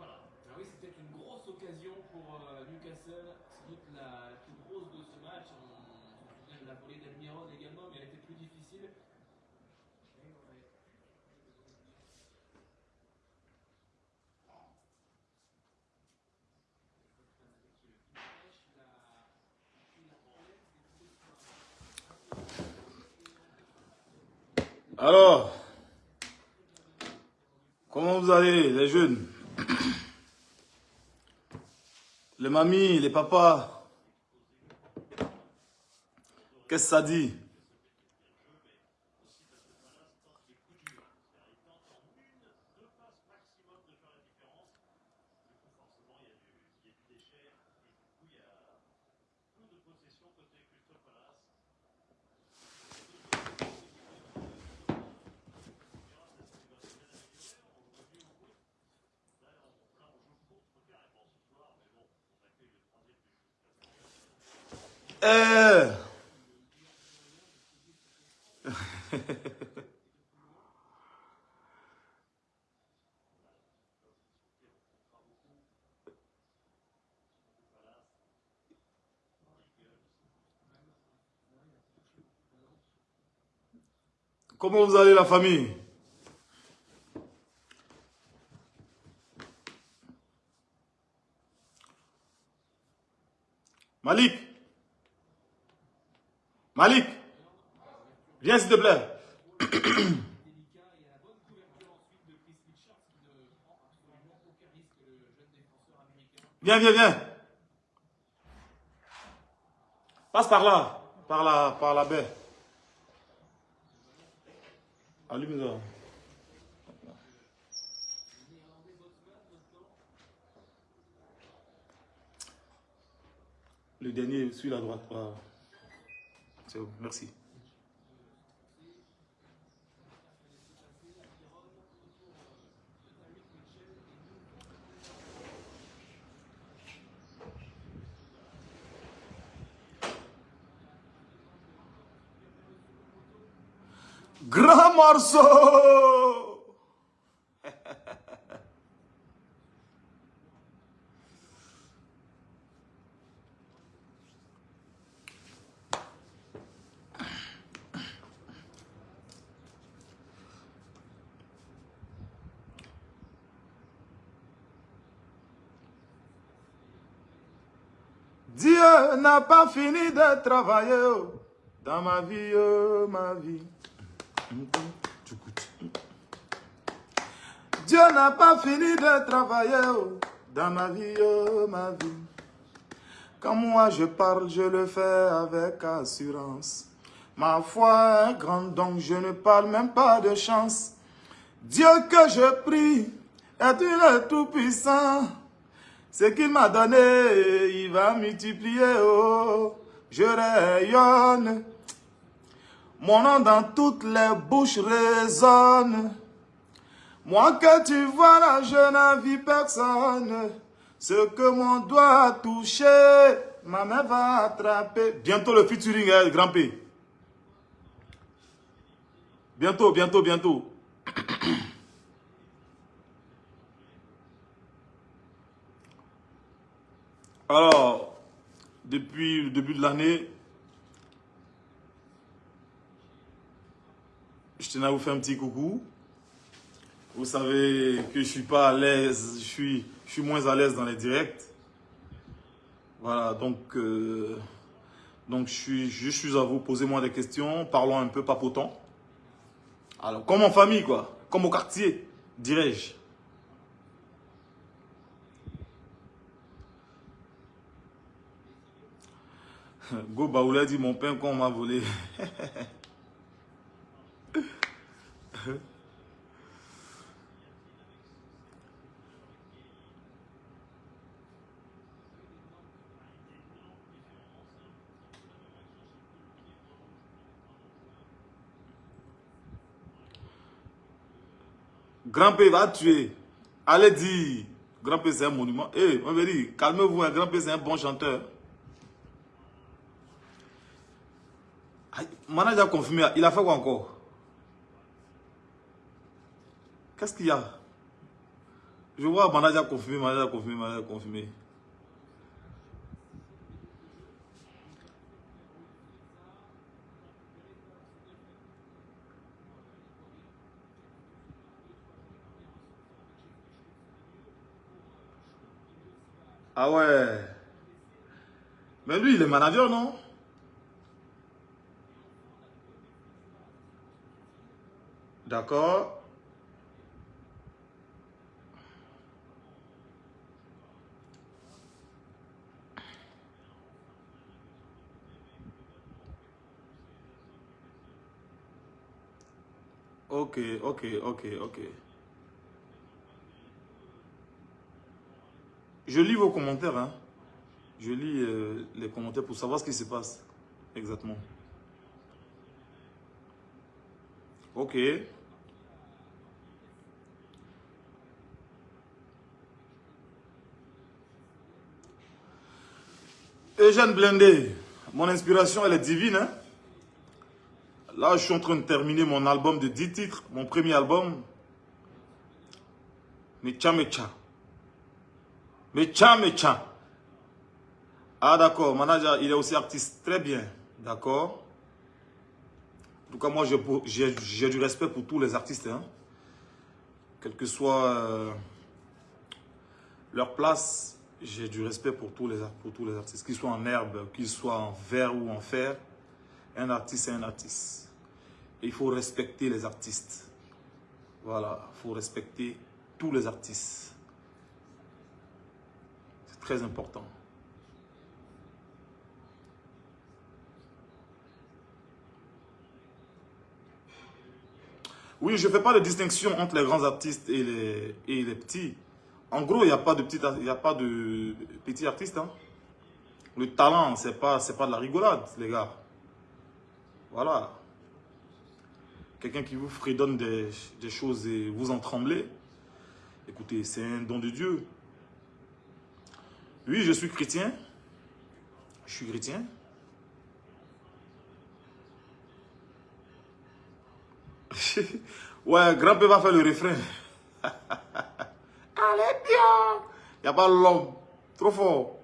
Ah oui, c'était une grosse occasion pour euh, Newcastle. Sans la, plus grosse de ce match. On, se la volée d'Almiron également, mais elle était plus difficile. Alors, comment vous allez, les jeunes? Les mamies, les papas Qu'est-ce que ça dit? Comment vous allez la famille? Malik Malik Viens s'il te plaît. Viens, viens, viens. Passe par là, par la, par la baie. Allume ça. Le dernier sur la droite. Voilà. C'est bon, merci. Morceau Dieu n'a pas fini de travailler dans ma vie, oh, ma vie. N'a pas fini de travailler oh, dans ma vie, oh, ma vie. Quand moi je parle, je le fais avec assurance. Ma foi est grande, donc je ne parle même pas de chance. Dieu que je prie est une tout-puissant. Ce qu'il m'a donné, il va multiplier. Oh, je rayonne. Mon nom dans toutes les bouches résonne. Moi que tu vois là, je n'envie personne. Ce que mon doigt a touché, ma main va attraper. Bientôt le featuring, hein, grand. Bientôt, bientôt, bientôt. Alors, depuis le début de l'année, je tenais à vous faire un petit coucou. Vous savez que je suis pas à l'aise, je suis, je suis moins à l'aise dans les directs. Voilà, donc, euh, donc je, suis, je suis à vous, posez-moi des questions, parlons un peu papotant. Alors, comme en famille, quoi, comme au quartier, dirais-je. Go Baoula dit mon pain qu'on m'a volé. Grand P va tuer. Allez dire. Grand P c'est un monument. Eh, on veut dire, calmez-vous, un Grand P c'est un bon chanteur. Manager a confirmé, il a fait quoi encore? Qu'est-ce qu'il y a? Je vois Manager confirmé, Manager confirmé, Manager confirmé. Ah ouais. Mais lui, il est manager, non? D'accord. Ok, ok, ok, ok. Je lis vos commentaires, hein. Je lis euh, les commentaires pour savoir ce qui se passe exactement. Ok. Eugène Blindé, mon inspiration, elle est divine. Hein? Là, je suis en train de terminer mon album de 10 titres, mon premier album. Mecha Mecha. Mecha Mecha. Ah d'accord, manager, il est aussi artiste. Très bien, d'accord. En tout cas, moi, j'ai du respect pour tous les artistes. Hein. Quelle que soit euh, leur place, j'ai du respect pour tous, les, pour tous les artistes, qu'ils soient en herbe, qu'ils soient en verre ou en fer. Un artiste, est un artiste. Et il faut respecter les artistes. Voilà, il faut respecter tous les artistes. Important. Oui, je ne fais pas de distinction entre les grands artistes et les, et les petits. En gros, il n'y a pas de petits, a pas de petits artistes. Hein. Le talent, ce n'est pas, pas de la rigolade, les gars. Voilà. Quelqu'un qui vous fredonne des, des choses et vous en tremblez. Écoutez, c'est un don de Dieu. Oui, je suis chrétien. Je suis chrétien. ouais, grand-père va faire le refrain. Allez bien. Il n'y a pas l'homme. Trop fort.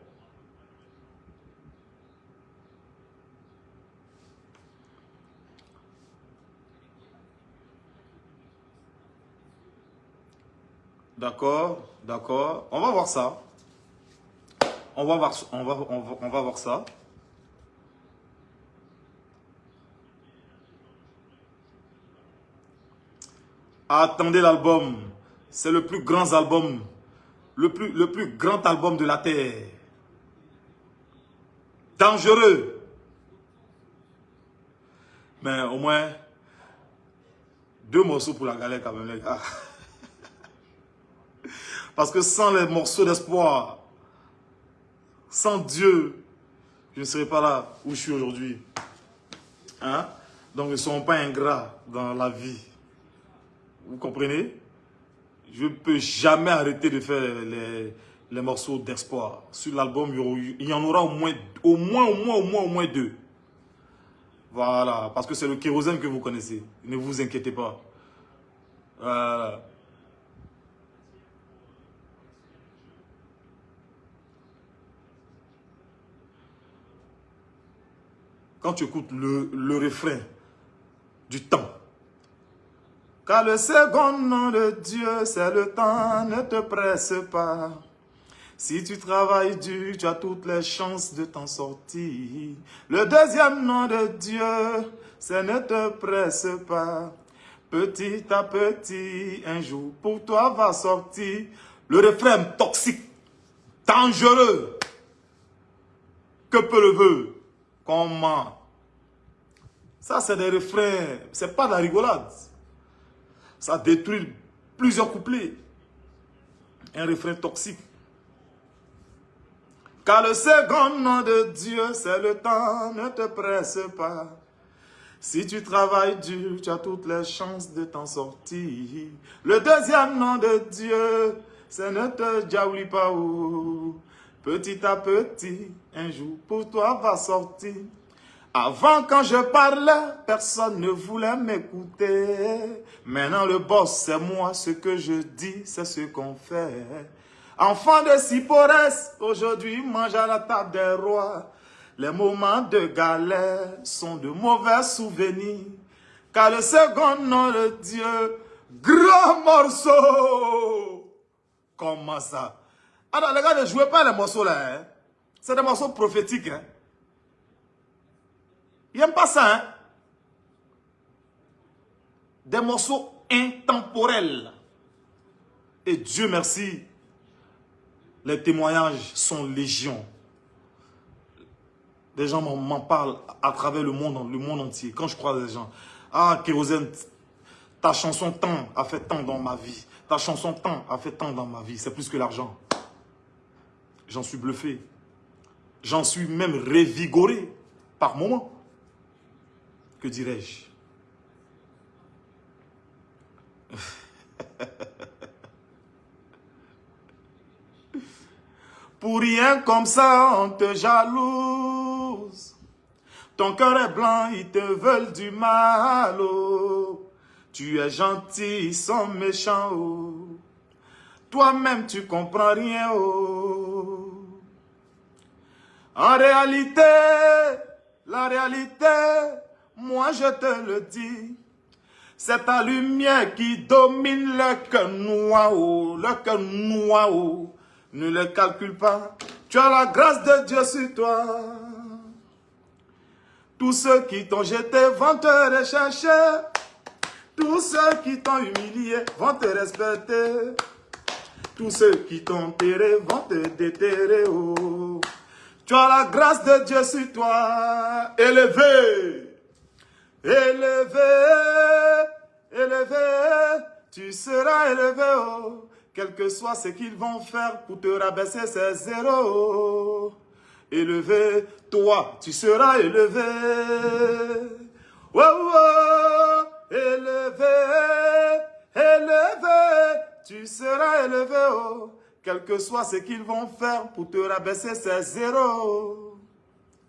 D'accord, d'accord. On va voir ça. On va voir, ça. Attendez l'album. C'est le plus grand album, le plus, le plus grand album de la Terre. Dangereux. Mais au moins, deux morceaux pour la galère quand même, les gars. Parce que sans les morceaux d'espoir, sans Dieu, je ne serais pas là où je suis aujourd'hui. Hein? Donc, ne sont pas ingrats dans la vie. Vous comprenez? Je ne peux jamais arrêter de faire les, les morceaux d'espoir. Sur l'album, il y en aura au moins, au moins, au moins, au moins, au moins deux. Voilà, parce que c'est le kérosène que vous connaissez. Ne vous inquiétez pas. Voilà. Quand tu écoutes le, refrain du temps, car le second nom de Dieu, c'est le temps, ne te presse pas. Si tu travailles dur, tu as toutes les chances de t'en sortir. Le deuxième nom de Dieu, c'est ne te presse pas. Petit à petit, un jour pour toi va sortir le refrain toxique, dangereux. Que peut le vœu Comment Ça, c'est des refrains, c'est pas de la rigolade. Ça détruit plusieurs couplets. Un refrain toxique. Car le second nom de Dieu, c'est le temps, ne te presse pas. Si tu travailles dur, tu as toutes les chances de t'en sortir. Le deuxième nom de Dieu, c'est ne te diaouli pas. Petit à petit, un jour pour toi va sortir. Avant, quand je parlais, personne ne voulait m'écouter. Maintenant, le boss, c'est moi. Ce que je dis, c'est ce qu'on fait. Enfant de Siporès, aujourd'hui mange à la table des rois. Les moments de galère sont de mauvais souvenirs. Car le second nom de Dieu, grand morceau. Comment ça? Alors les gars, ne jouez pas les morceaux là. Hein? C'est des morceaux prophétiques. Hein? Il n'aime pas ça. Hein? Des morceaux intemporels. Et Dieu merci, les témoignages sont légion. Des gens m'en parlent à travers le monde, le monde entier. Quand je crois des gens, ah, Kérosène, ta chanson tant a fait tant dans ma vie. Ta chanson tant a fait tant dans ma vie. C'est plus que l'argent. J'en suis bluffé. J'en suis même révigoré par moments que dirais-je? Pour rien comme ça, on te jalouse. Ton cœur est blanc, ils te veulent du mal. Oh. Tu es gentil, ils sont méchants. Oh. Toi-même, tu comprends rien. Oh. En réalité, la réalité, moi je te le dis, c'est ta lumière qui domine le cœur noir, le cœur noir. Ne le calcule pas, tu as la grâce de Dieu sur toi. Tous ceux qui t'ont jeté vont te rechercher. Tous ceux qui t'ont humilié vont te respecter. Tous ceux qui t'ont terré vont te déterrer. Oh. Tu as la grâce de Dieu sur toi. Élevé élevé, élevé, tu seras élevé, oh, quel que soit ce qu'ils vont faire pour te rabaisser, c'est zéro. Élevé, toi, tu seras élevé. Oh, oh, élevé, élevé, tu seras élevé, oh, quel que soit ce qu'ils vont faire pour te rabaisser, c'est zéro.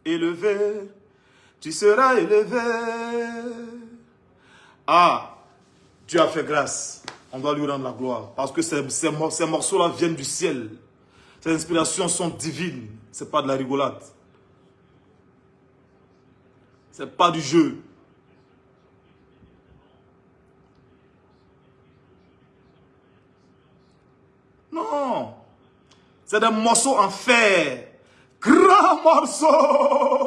Élevé, tu seras élevé. Ah, Dieu a fait grâce. On doit lui rendre la gloire. Parce que ces, morceaux-là viennent du ciel. Ces inspirations sont divines. Ce n'est pas de la rigolade. Ce n'est pas du jeu. Non. C'est des morceaux en fer. Grand morceau.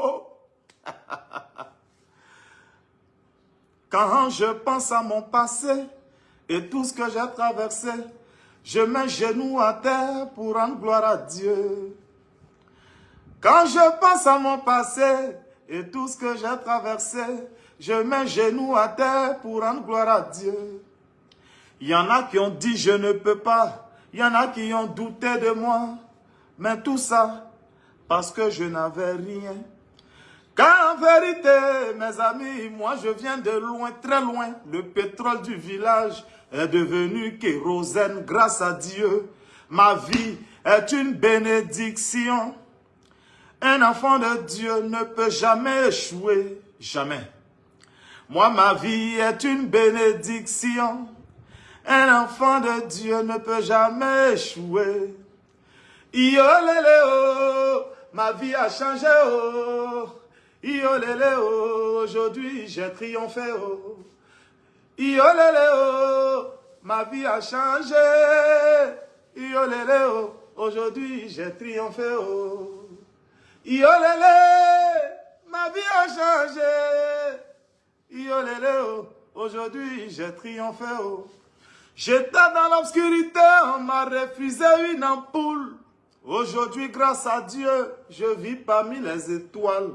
Quand je pense à mon passé et tout ce que j'ai traversé, je mets genoux à terre pour rendre gloire à Dieu. Quand je pense à mon passé et tout ce que j'ai traversé, je mets genoux à terre pour rendre gloire à Dieu. Il y en a qui ont dit je ne peux pas, il y en a qui ont douté de moi, mais tout ça parce que je n'avais rien. Car en vérité, mes amis, moi je viens de loin, très loin. Le pétrole du village est devenu kérosène grâce à Dieu. Ma vie est une bénédiction. Un enfant de Dieu ne peut jamais échouer, jamais. Moi, ma vie est une bénédiction. Un enfant de Dieu ne peut jamais échouer. Yo, ma vie a changé, oh. Iolele oh, aujourd'hui j'ai triomphé oh. Iolele oh, ma vie a changé. Iolele oh, aujourd'hui j'ai triomphé oh. Iolele, ma vie a changé. Iolele oh, aujourd'hui j'ai triomphé oh. J'étais dans l'obscurité, on m'a refusé une ampoule. Aujourd'hui, grâce à Dieu, je vis parmi les étoiles.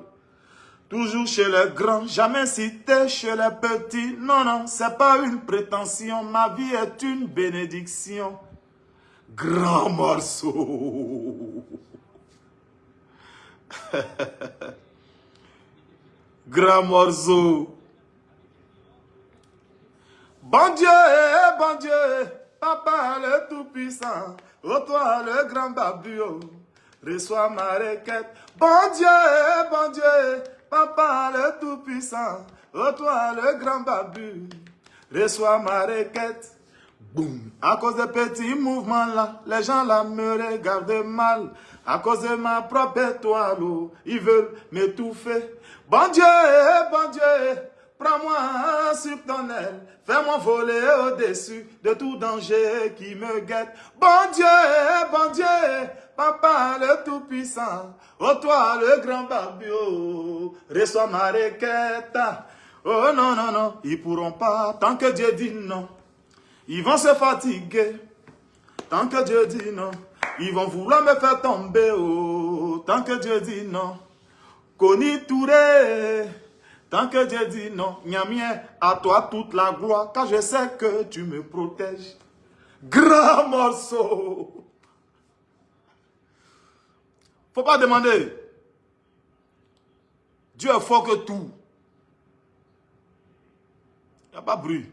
Toujours chez les grands, jamais cité chez les petits. Non, non, c'est pas une prétention. Ma vie est une bénédiction. Grand morceau. Grand morceau. Bon Dieu, bon Dieu, Papa le Tout-Puissant, ô toi le grand babio, reçois ma requête. Bon Dieu, bon Dieu, Papa le Tout-Puissant, oh toi le grand babu, reçois ma requête. Boum. À cause des petits mouvements là, les gens là me regardent mal. À cause de ma propre étoile, oh, ils veulent m'étouffer. Bon Dieu, bon Dieu, prends-moi sur ton aile. Fais-moi voler au-dessus de tout danger qui me guette. Bon Dieu, bon Dieu, Papa le Tout-Puissant, oh toi le grand barbio, reçois ma requête. Oh non, non, non, ils pourront pas, tant que Dieu dit non. Ils vont se fatiguer, tant que Dieu dit non. Ils vont vouloir me faire tomber, oh, tant que Dieu dit non. Koni Touré, tant que Dieu dit non. Miamien, à toi toute la gloire, car je sais que tu me protèges. Grand morceau. Faut pas demander. Dieu est fort que tout. Il n'y a pas de bruit.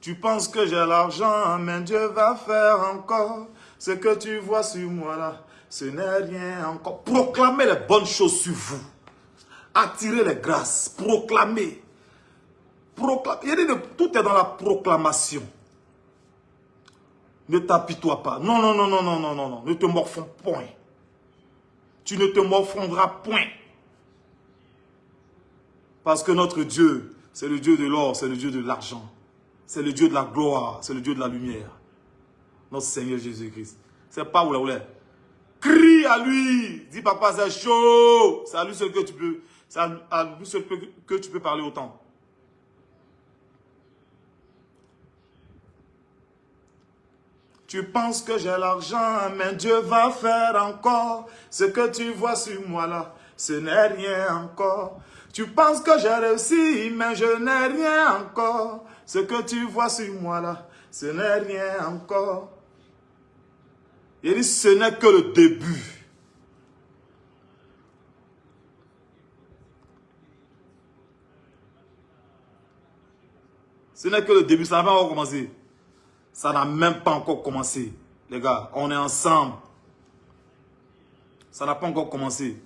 Tu penses que j'ai l'argent, mais Dieu va faire encore ce que tu vois sur moi là. Ce n'est rien encore. Proclamez les bonnes choses sur vous. Attirez les grâces. Proclamez. Proclamez. Tout est dans la proclamation. Ne t'apitoie pas. Non, non, non, non, non, non, non, non. Ne te morfonds point. Tu ne te morfondras point. Parce que notre Dieu, c'est le Dieu de l'or, c'est le Dieu de l'argent. C'est le Dieu de la gloire, c'est le Dieu de la lumière. Notre Seigneur Jésus-Christ. C'est pas où là, Crie à lui. Dis papa, c'est chaud. C'est à lui que tu peux. À lui seul que tu peux parler autant. Tu penses que j'ai l'argent, mais Dieu va faire encore ce que tu vois sur moi là. Ce n'est rien encore. Tu penses que j'ai réussi, mais je n'ai rien encore. Ce que tu vois sur moi là, ce n'est rien encore. Il dit, ce n'est que le début. Ce n'est que le début, ça encore commencé. Ça n'a même pas encore commencé. Les gars, on est ensemble. Ça n'a pas encore commencé.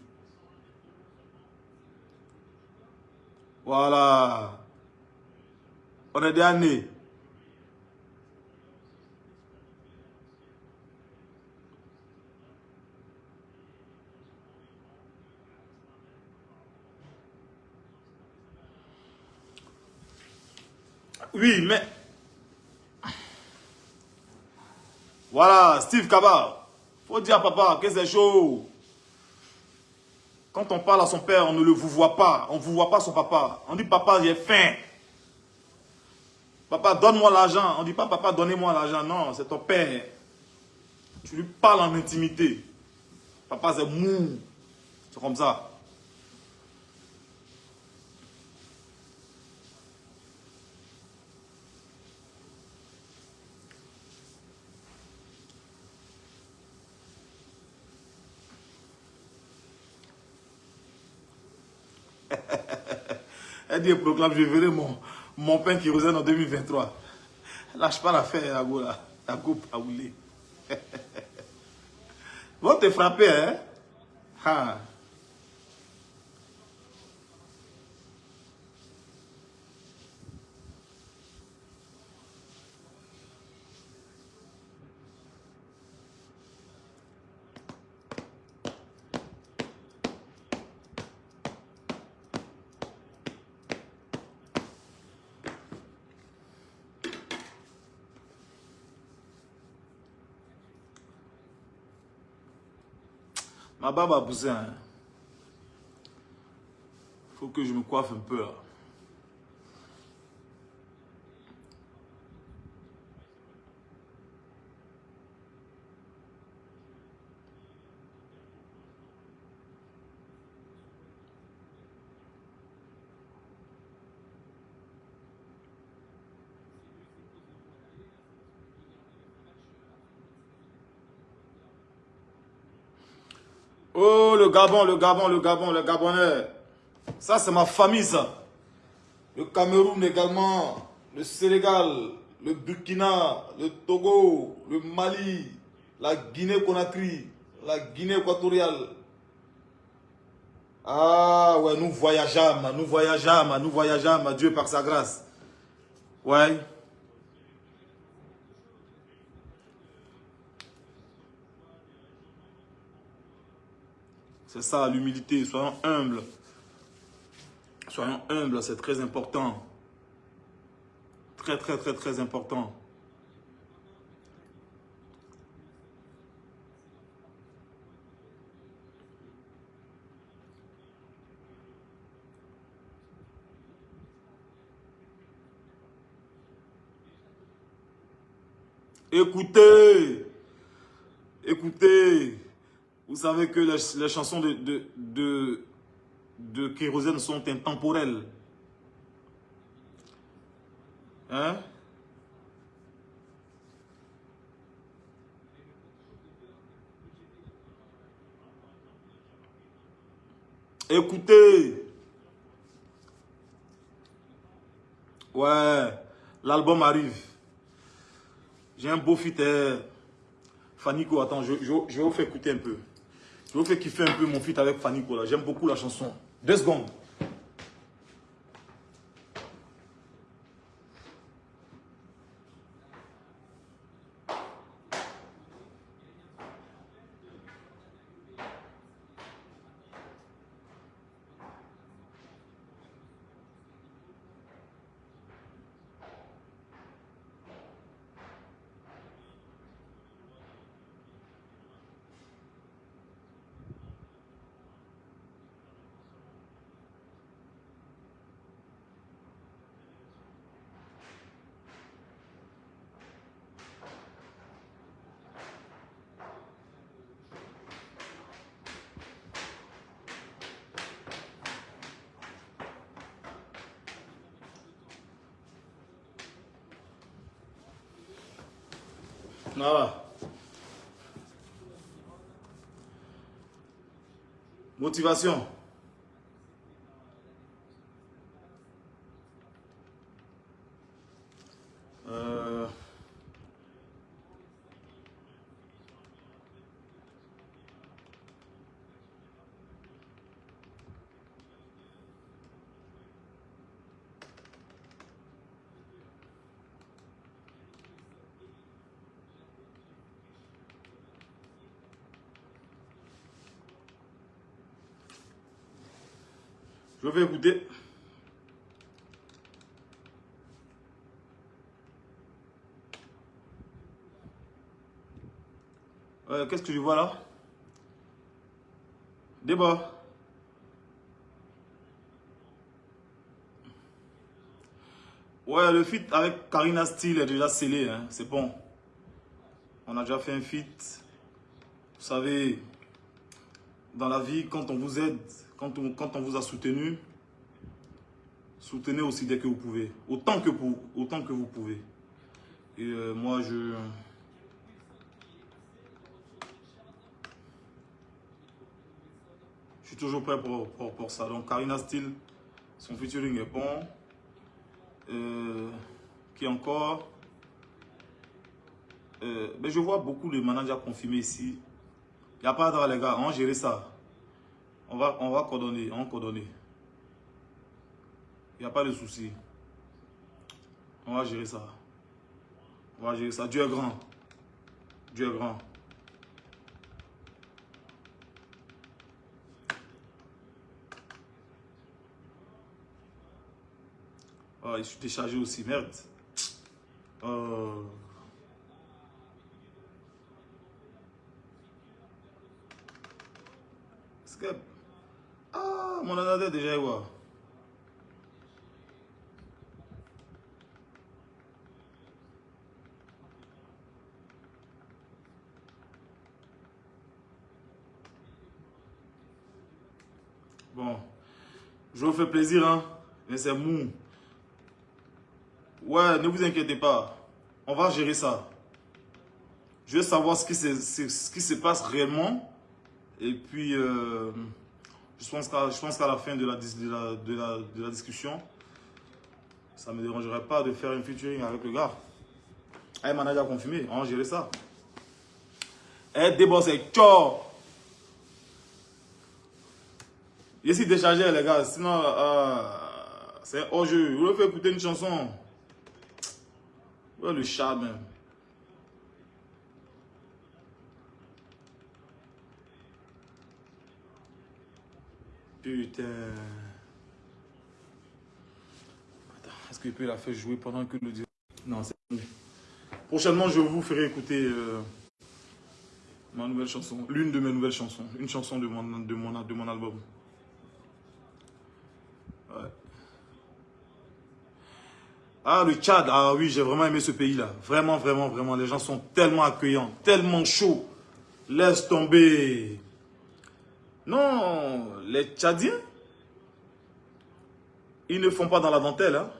Voilà. On est né. Oui, mais... Voilà, Steve Kaba. Faut dire à papa que c'est chaud. Quand on parle à son père, on ne le vous voit pas. On ne vous voit pas son papa. On dit, papa, j'ai faim. Papa, donne-moi l'argent. On ne dit pas, papa, donnez-moi l'argent. Non, c'est ton père. Tu lui parles en intimité. Papa, c'est mou. C'est comme ça. Elle dit, proclame, je verrai mon, mon pain qui résonne en 2023. Lâche pas l'affaire, Agoula. La coupe à rouler. Vont te frapper, hein? Ah. Ma barbe a poussé. Hein. faut que je me coiffe un peu. Oh, le Gabon, le Gabon, le Gabon, le Gabonais. Ça, c'est ma famille, ça. Le Cameroun également, le Sénégal, le Burkina, le Togo, le Mali, la Guinée-Conakry, la Guinée équatoriale. Ah ouais, nous voyageons, nous voyageons, nous voyageons, Dieu par sa grâce. Ouais. C'est ça l'humilité, soyons humbles. Soyons humbles, c'est très important. Très, très, très, très important. Écoutez, écoutez, vous savez que les, chansons de, de, de, Kérosène sont intemporelles. Hein? Écoutez. Ouais, l'album arrive. J'ai un beau fit. Fanico, attends, je, je, je, vais vous faire écouter un peu. Je vous faire kiffer un peu mon fit avec Fanico. J'aime beaucoup la chanson. Deux secondes. Motivation. Vais écouter. Euh, Qu'est-ce que je vois là? Débat. Ouais, le feat avec Karina Steele est déjà scellé, hein, c'est bon. On a déjà fait un feat. Vous savez, dans la vie, quand on vous aide, quand on, vous a soutenu, soutenez aussi dès que vous pouvez. Autant que, pour, autant que vous pouvez. Et euh, moi, je... Je suis toujours prêt pour, pour, pour ça. Donc, Karina Steele, son featuring est bon. Euh, qui encore? Euh, mais Je vois beaucoup de managers confirmés ici. Il n'y a pas de les gars. On gérer ça. On va, on va coordonner. On coordonner. Il n'y a pas de souci. On va gérer ça. On va gérer ça. Dieu est grand. Dieu est grand. Oh, je suis déchargé aussi, merde. Que... Mon déjà, ouais. Bon, je vous fais plaisir, hein, mais c'est mou. Ouais, ne vous inquiétez pas. On va gérer ça. Je veux savoir ce qui se, ce qui se passe réellement. Et puis, euh, je pense qu'à la fin de la, discussion, ça ne me dérangerait pas de faire un featuring avec le gars. Un manager confirmé, on gérer ça. Et d'abord, c'est tchor. Ici, déchargé, les gars. Sinon, euh, c'est hors jeu. Vous voulez écouter une chanson. Ouais, le chat, même. Putain. Est-ce qu'il peut la faire jouer pendant que le Non, c'est Prochainement, je vous ferai écouter euh, ma nouvelle chanson. L'une de mes nouvelles chansons. Une chanson de mon, de mon, de mon album. Ah, le Tchad, ah oui, j'ai vraiment aimé ce pays-là. Vraiment, vraiment, vraiment. Les gens sont tellement accueillants, tellement chauds. Laisse tomber. Non, les Tchadiens, ils ne font pas dans la dentelle. Hein.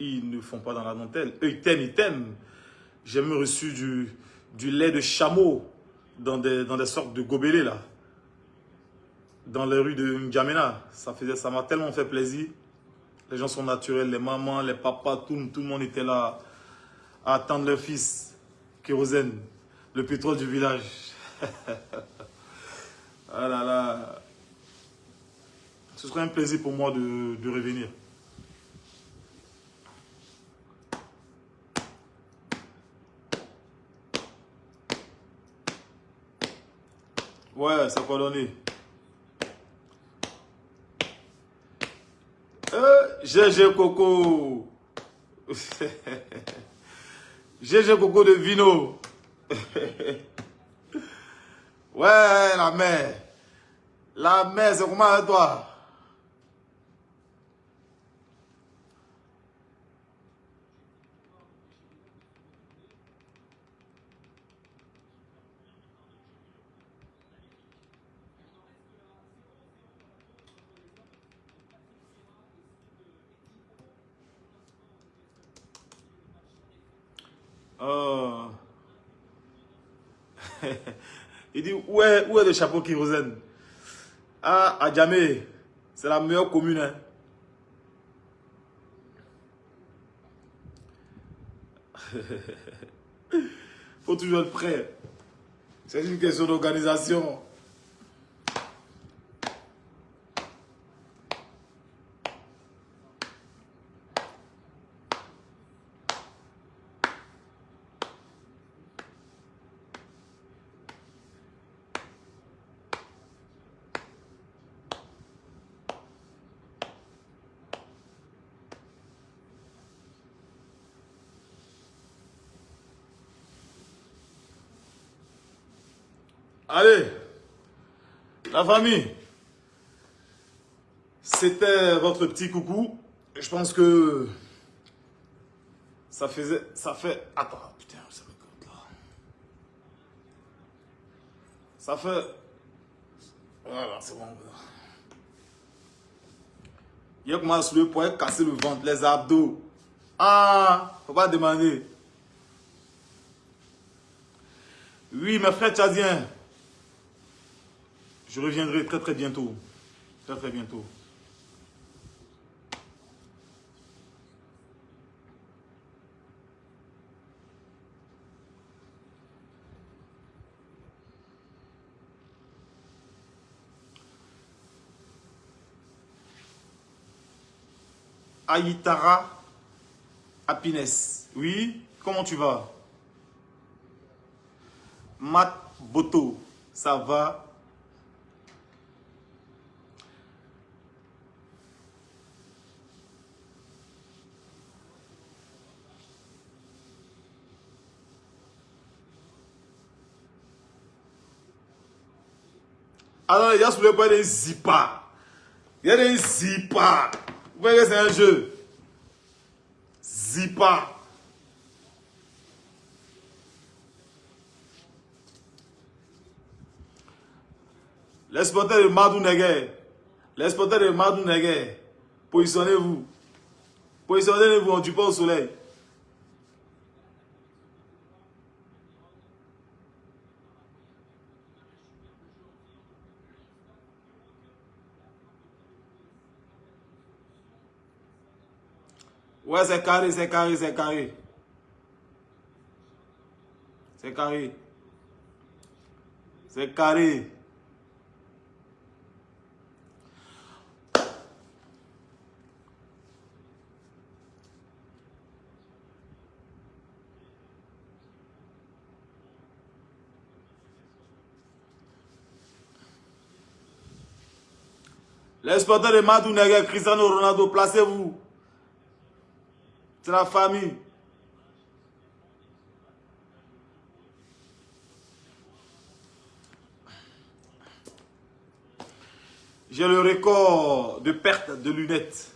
Ils ne font pas dans la dentelle. Eux, ils t'aiment, ils t'aiment. J'ai même reçu du, lait de chameau dans des, sortes de gobelets, là. Dans les rues de N'Djamena. Ça m'a ça tellement fait plaisir. Les gens sont naturels, les mamans, les papas, tout, tout le monde était là à attendre leur fils, Kérosène, le pétrole du village. Ah là là. Ce serait un plaisir pour moi de, de revenir. Ouais, ça donner. Euh, GG Coco. GG Coco de Vino. Ouais, la mer. La mer, c'est comment avec toi? Oh. Il dit, où est, où est le chapeau kérosène? Ah, à Djamé, c'est la meilleure commune. Hein. faut toujours être prêt. C'est une question d'organisation. Allez, la famille, c'était votre petit coucou. Je pense que ça faisait, ça fait, attends, putain, ça me là. Ça fait, voilà, c'est bon. Il y a comment soulever pour casser le ventre, les abdos. Ah, faut pas demander. Oui, mes frères tchadiens, je reviendrai très très bientôt. Très très bientôt. Aïtara Happiness. Oui, comment tu vas? Mat Boto, ça va? Alors, il y a soulevé pas des zipas. Il y a des zipas. Vous voyez que c'est un jeu? Zipa. Les supporters de Madou Neger. Les supporters de Madou Neger. Positionnez-vous. Positionnez-vous en pas au soleil. Ouais, c'est carré, c'est carré, c'est carré. C'est carré. C'est carré. L'exploitant de Madou Cristiano Ronaldo, placez-vous. C'est la famille. J'ai le record de perte de lunettes.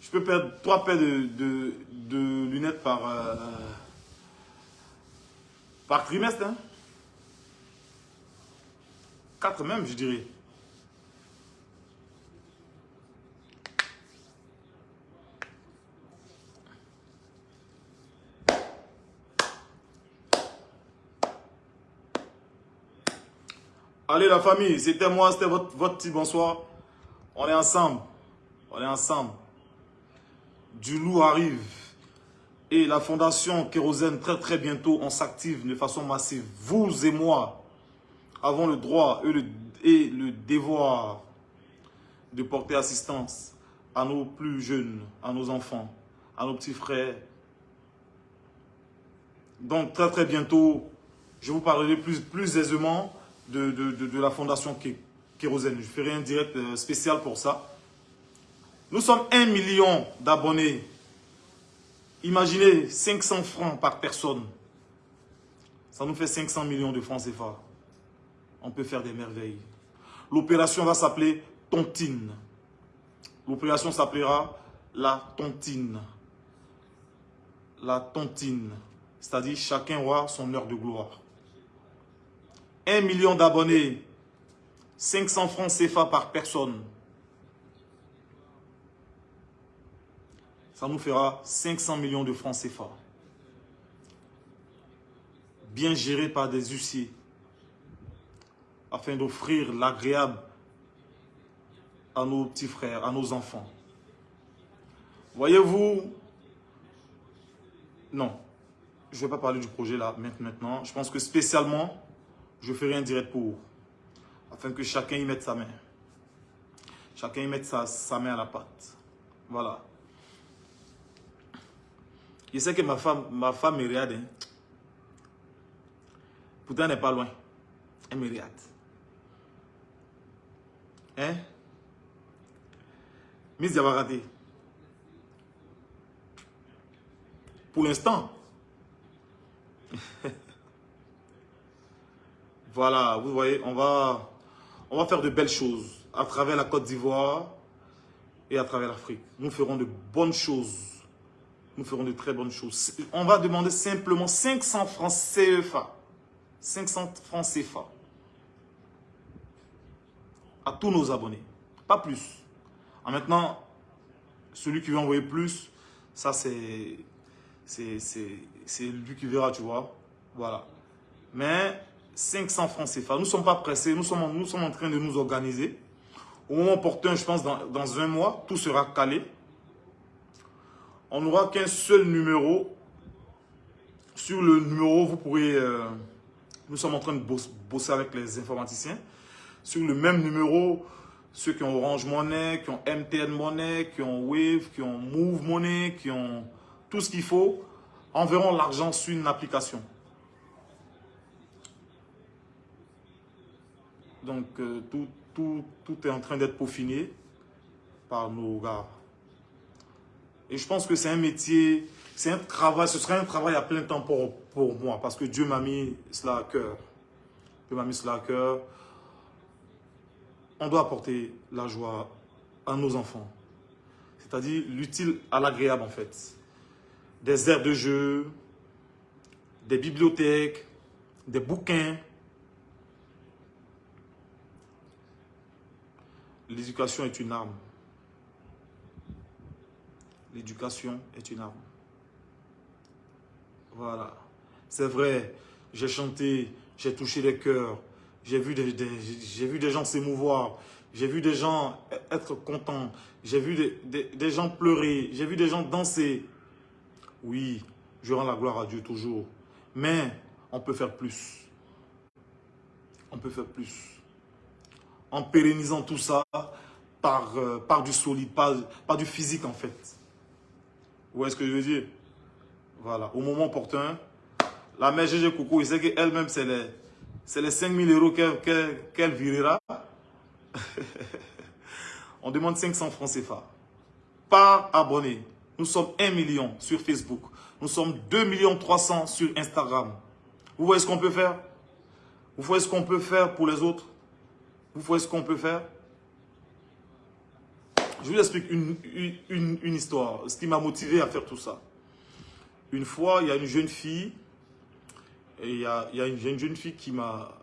Je peux perdre trois paires de, lunettes par, euh, par trimestre. Hein? Quatre même, je dirais. Allez la famille, c'était moi, c'était votre, votre petit bonsoir. On est ensemble. On est ensemble. Du loup arrive. Et la fondation Kérosène, très très bientôt, on s'active de façon massive. Vous et moi avons le droit et le, devoir de porter assistance à nos plus jeunes, à nos enfants, à nos petits frères. Donc très très bientôt, je vous parlerai plus, plus aisément de, la fondation Kérosène. Je ferai un direct euh, spécial pour ça. Nous sommes 1 million d'abonnés. Imaginez 500 francs par personne. Ça nous fait 500 millions de francs CFA. On peut faire des merveilles. L'opération va s'appeler Tontine. L'opération s'appellera la Tontine. La Tontine. C'est-à-dire chacun aura son heure de gloire. 1 million d'abonnés, 500 francs CFA par personne. Ça nous fera 500 millions de francs CFA. Bien géré par des huissiers. Afin d'offrir l'agréable à nos petits frères, à nos enfants. Voyez-vous, non, je ne vais pas parler du projet là maintenant. Je pense que spécialement, je ferai un direct pour afin que chacun y mette sa main. Chacun y mette sa, main à la pâte. Voilà. Je sais que ma femme, ma femme me. Hein. Pourtant, elle n'est pas loin. Elle me regarde. Hein? Miss Diabarati. Pour l'instant. Voilà, vous voyez, on va, faire de belles choses à travers la Côte d'Ivoire et à travers l'Afrique. Nous ferons de bonnes choses. Nous ferons de très bonnes choses. On va demander simplement 500 francs CFA. 500 francs CFA. À tous nos abonnés. Pas plus. En maintenant, celui qui veut envoyer plus, ça c'est c'est lui qui verra, tu vois. Voilà. Mais 500 francs CFA. Nous ne sommes pas pressés, nous sommes, en train de nous organiser. Au moment opportun, je pense, dans, un mois, tout sera calé. On n'aura qu'un seul numéro. Sur le numéro, vous pourrez... Euh, nous sommes en train de bosser avec les informaticiens. Sur le même numéro, ceux qui ont Orange Money, qui ont MTN Money, qui ont Wave, qui ont Move Money, qui ont tout ce qu'il faut, enverront l'argent sur une application. Donc, euh, tout, est en train d'être peaufiné par nos gars. Et je pense que c'est un métier, c'est un travail, ce serait un travail à plein temps pour, pour moi, parce que Dieu m'a mis cela à cœur. Dieu m'a mis cela à cœur. On doit apporter la joie à nos enfants. C'est-à-dire l'utile à l'agréable, en fait. Des aires de jeu, des bibliothèques, des bouquins, L'éducation est une arme. L'éducation est une arme. Voilà. C'est vrai, j'ai chanté, j'ai touché les cœurs, j'ai vu des, gens s'émouvoir, j'ai vu des gens être contents, j'ai vu des gens pleurer, j'ai vu des gens danser. Oui, je rends la gloire à Dieu toujours. Mais on peut faire plus. On peut faire plus. En pérennisant tout ça par, euh, par du solide, par, par du physique en fait. Vous voyez ce que je veux dire? Voilà, au moment opportun, la mère GG Coco, il sait qu'elle-même, c'est les, les 5000 euros qu'elle virera. On demande 500 francs CFA par abonné. Nous sommes 1 million sur Facebook. Nous sommes 2 millions 300 sur Instagram. Vous voyez ce qu'on peut faire? Vous voyez ce qu'on peut faire pour les autres? Vous voyez ce qu'on peut faire Je vous explique une, une, histoire, ce qui m'a motivé à faire tout ça. Une fois, il y a une jeune fille, il y a, une, jeune fille qui m'a,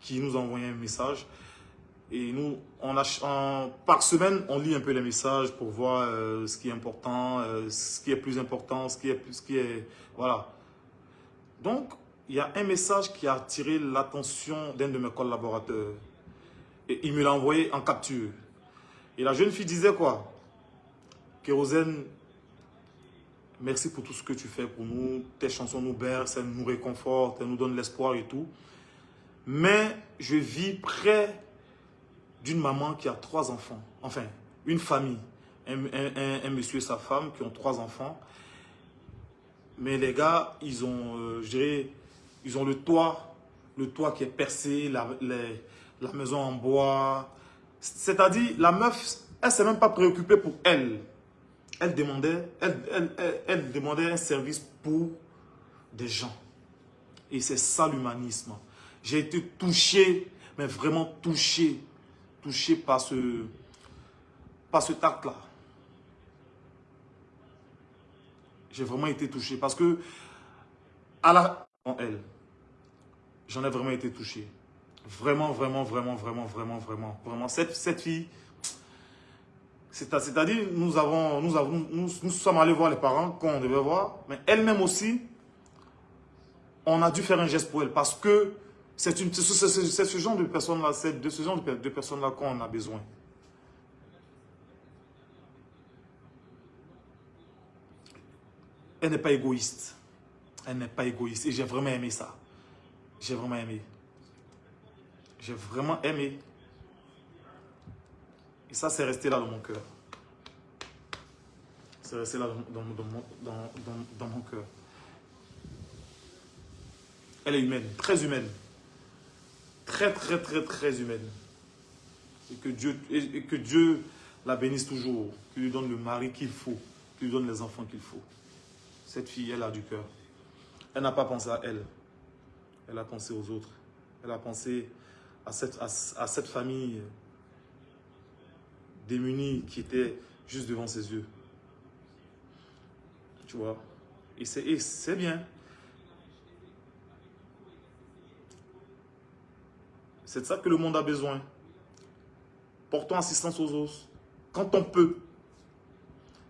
qui nous a envoyé un message. Et nous, on a, par semaine, on lit un peu les messages pour voir euh, ce qui est important, euh, ce qui est plus important, ce qui est, ce qui est, voilà. Donc, il y a un message qui a attiré l'attention d'un de mes collaborateurs. Et il me l'a envoyé en capture. Et la jeune fille disait quoi? Kérosène, merci pour tout ce que tu fais pour nous. Tes chansons nous bercent, elles nous réconfortent, elles nous donnent l'espoir et tout. Mais je vis près d'une maman qui a trois enfants. Enfin, une famille. Un, monsieur et sa femme qui ont trois enfants. Mais les gars, ils ont, euh, je dirais, ils ont le toit, le toit qui est percé, la, la maison en bois. C'est-à-dire, la meuf, elle ne s'est même pas préoccupée pour elle. Elle demandait, elle, demandait un service pour des gens. Et c'est ça l'humanisme. J'ai été touché, mais vraiment touché touché par ce, par ce tact-là. J'ai vraiment été touché parce que à la elle, j'en ai vraiment été touché. Vraiment, vraiment, vraiment, vraiment, vraiment, vraiment, vraiment. Cette, cette fille, c'est-à-dire, nous, avons, nous, avons, nous, sommes allés voir les parents qu'on devait voir, mais elle-même aussi, on a dû faire un geste pour elle parce que c'est ce genre de personnes-là, c'est de ce genre de, personnes-là qu'on a besoin. Elle n'est pas égoïste. Elle n'est pas égoïste. Et j'ai vraiment aimé ça. J'ai vraiment aimé. J'ai vraiment aimé. Et ça, c'est resté là dans mon cœur. C'est resté là dans, dans mon cœur. Elle est humaine, très humaine très, très, très, très humaine. Et que Dieu, et que Dieu la bénisse toujours, qu'il lui donne le mari qu'il faut, qu'il lui donne les enfants qu'il faut. Cette fille, elle a du cœur. Elle n'a pas pensé à elle. Elle a pensé aux autres. Elle a pensé à cette, famille démunie qui était juste devant ses yeux. Tu vois? Et c'est bien. C'est de ça que le monde a besoin. Portons assistance aux autres. Quand on peut.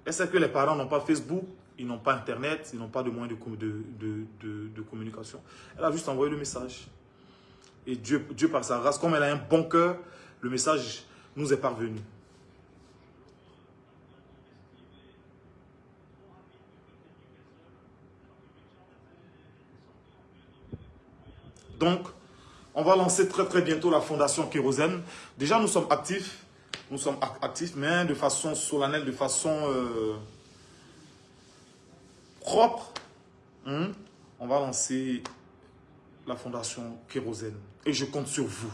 Est-ce que les parents n'ont pas Facebook? Ils n'ont pas Internet? Ils n'ont pas de moyens de, de, communication Elle a juste envoyé le message. Et Dieu, Dieu, par sa grâce, comme elle a un bon cœur, le message nous est parvenu. Donc, on va lancer très très bientôt la fondation Kérosène. Déjà, nous sommes actifs. Nous sommes actifs, mais de façon solennelle, de façon euh, propre. Hein. On va lancer la fondation Kérosène. Et je compte sur vous.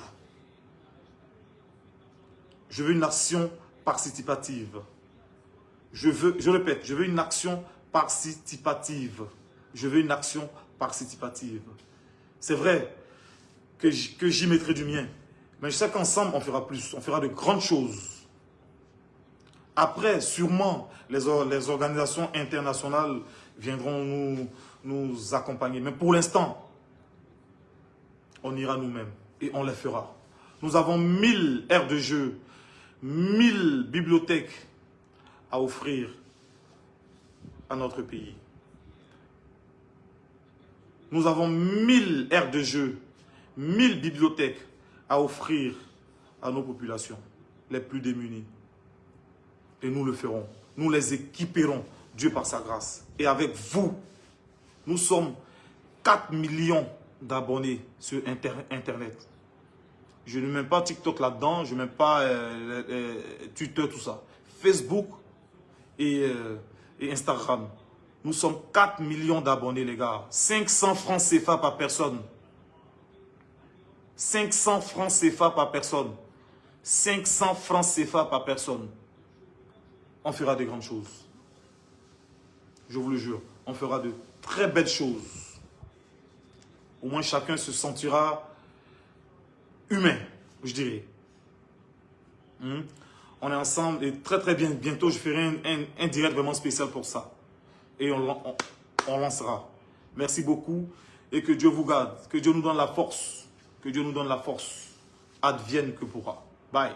Je veux une action participative. Je veux, je répète, je veux une action participative. Je veux une action participative. C'est vrai, que j'y mettrai du mien. Mais je sais qu'ensemble, on fera plus. On fera de grandes choses. Après, sûrement, les, organisations internationales viendront nous accompagner. Mais pour l'instant, on ira nous-mêmes et on les fera. Nous avons 1000 aires de jeu, 1000 bibliothèques à offrir à notre pays. Nous avons 1000 aires de jeu 1000 bibliothèques à offrir à nos populations les plus démunies. Et nous le ferons. Nous les équiperons, Dieu par sa grâce. Et avec vous, nous sommes 4 millions d'abonnés sur Internet. Je ne mets pas TikTok là-dedans, je ne mets pas euh, euh, Twitter, tout ça. Facebook et, euh, et, Instagram. Nous sommes 4 millions d'abonnés, les gars. 500 francs CFA par personne. 500 francs CFA par personne. 500 francs CFA par personne. On fera de grandes choses. Je vous le jure. On fera de très belles choses. Au moins chacun se sentira humain, je dirais. Hmm? On est ensemble et très très bien. Bientôt, je ferai un, direct vraiment spécial pour ça. Et on, on lancera. Merci beaucoup et que Dieu vous garde. Que Dieu nous donne la force. Que Dieu nous donne la force. Advienne que pourra. Bye.